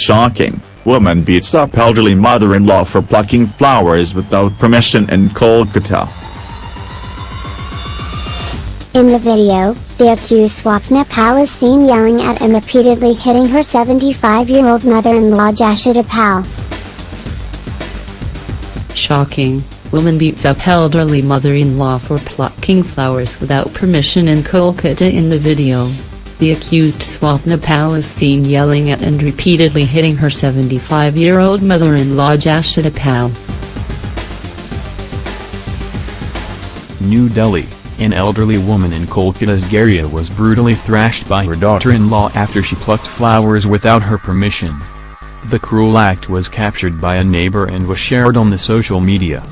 Shocking, woman beats up elderly mother-in-law for plucking flowers without permission in Kolkata. In the video, the accused Swapna Pal is seen yelling at and repeatedly hitting her 75-year-old mother-in-law Jashoda Pal. Shocking, woman beats up elderly mother-in-law for plucking flowers without permission in Kolkata in the video. The accused Swapna Pal is seen yelling at and repeatedly hitting her 75-year-old mother-in-law Jashoda Pal. New Delhi, an elderly woman in Kolkata's Garia was brutally thrashed by her daughter-in-law after she plucked flowers without her permission. The cruel act was captured by a neighbor and was shared on the social media.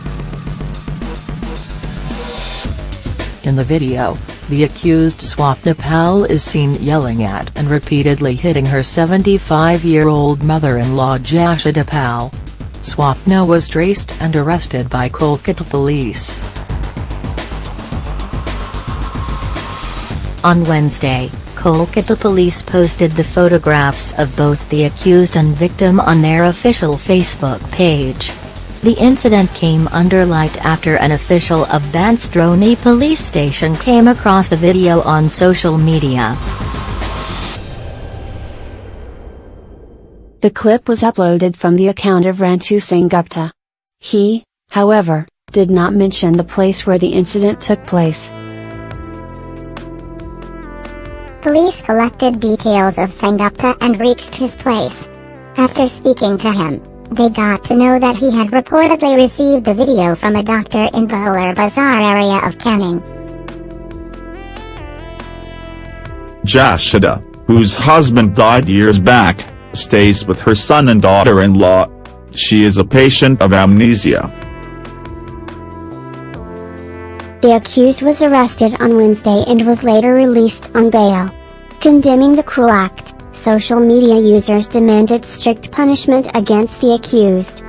In the video, the accused Swapna Pal is seen yelling at and repeatedly hitting her 75-year-old mother-in-law Jashoda Pal. Swapna was traced and arrested by Kolkata police. On Wednesday, Kolkata police posted the photographs of both the accused and victim on their official Facebook page. The incident came under light after an official of Bansdroni police station came across the video on social media. The clip was uploaded from the account of Rantu Sengupta. He, however, did not mention the place where the incident took place. Police collected details of Sengupta and reached his place. After speaking to him, they got to know that he had reportedly received the video from a doctor in the Bowler Bazaar area of Canning. Jashoda, whose husband died years back, stays with her son and daughter-in-law. She is a patient of amnesia. The accused was arrested on Wednesday and was later released on bail. Condemning the cruel act, social media users demanded strict punishment against the accused.